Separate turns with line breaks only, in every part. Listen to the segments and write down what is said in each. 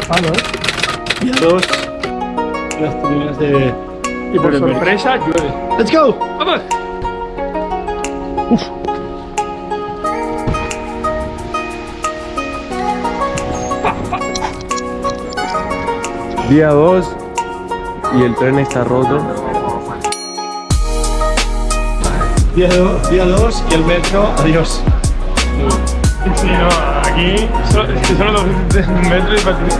Palo, ¿eh?
Día 2. Las tribunas de...
Y por sorpresa, llueve.
¡Let's go!
¡Vamos!
Día 2 y el tren está roto.
Día 2 día dos y el metro, adiós.
Sí, no, aquí solo, es que solo dos metros y patinete.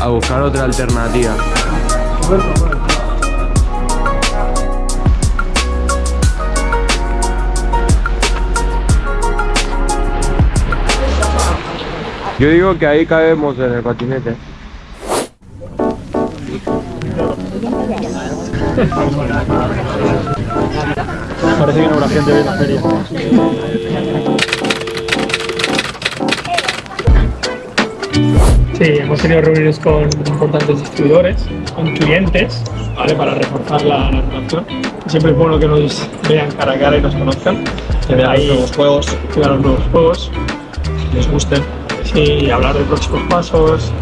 A buscar otra alternativa. Yo digo que ahí cabemos en el patinete.
Parece que no habrá gente hoy en la feria.
Sí, hemos tenido reuniones con importantes distribuidores, con clientes, ¿vale? Para reforzar la, la relación. Siempre es bueno que nos vean cara a cara y nos conozcan.
Que vean los
Ahí-
nuevos juegos,
que vean los nuevos juegos.
que les gusten.
Sí, hablar de próximos pasos,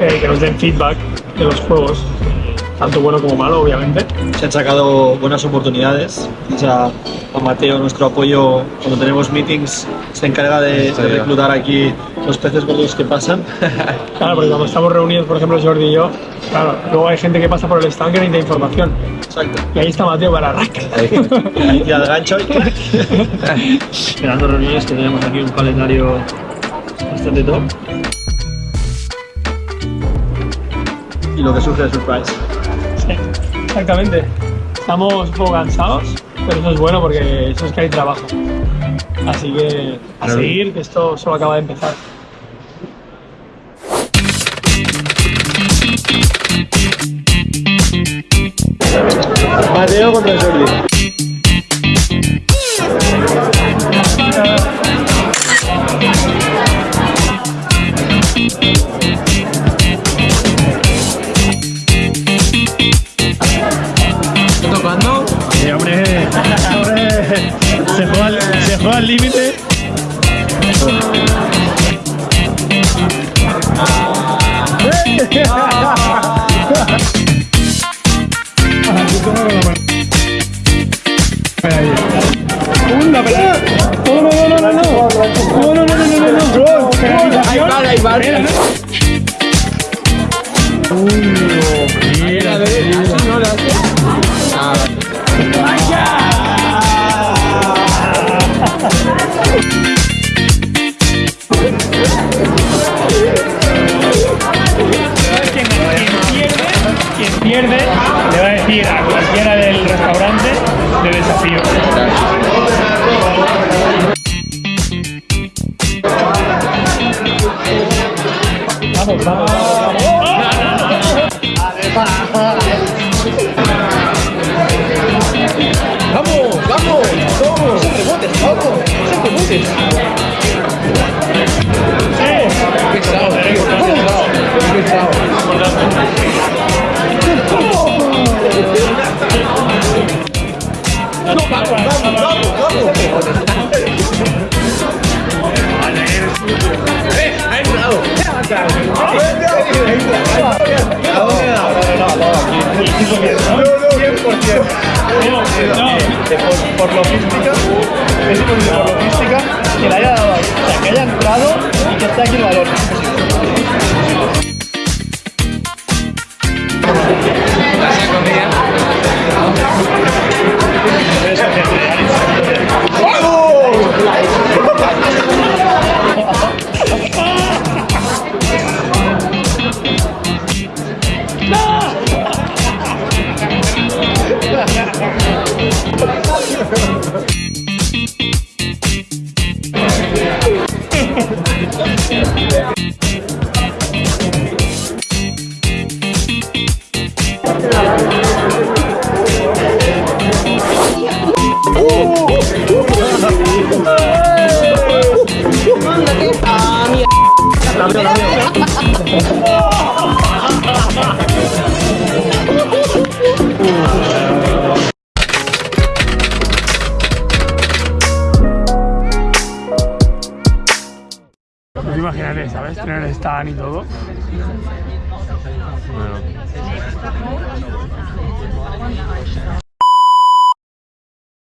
eh, que nos den feedback de los juegos, tanto bueno como malo, obviamente.
Se han sacado buenas oportunidades. Gracias a, a Mateo, nuestro apoyo, cuando tenemos meetings, se encarga de, de reclutar aquí los peces gordos que pasan.
Claro, porque cuando estamos reunidos, por ejemplo, Jordi y yo, claro, luego hay gente que pasa por el stand que necesita información.
Exacto.
Y ahí está Mateo para rack.
Y al gancho y. Esperando reuniones que tenemos aquí un calendario bastante top. Y lo que surge de surprise.
Sí, exactamente. Estamos un poco cansados, pero eso es bueno porque eso es que hay trabajo. Así que a seguir, que esto solo acaba de empezar.
Mateo contra Jordi. Juega, al- límite.
¡Una pelea! ¡No, no, no, no, no! ¡No, no, no, no, no, no! no.
Ahí va, ahí va.
Mira,
Así no lo hace. Ah,
quien pierde le va a decir a cualquiera del restaurante de desafío. Vamos, vamos, vamos.
¡Vamos! ¡Vamos! ¡Vamos! ¡Rebotes! ¡Vamos! ¡Rebotes! ¡Qué pesado, tío! ¡Qué pesado! ¡Qué pesado!
Por, por logística, es por logística que le haya dado ahí. O sea, que haya entrado y que esté aquí el
Pues imagínate, ¿sabes? Tener stand y todo.
Bueno.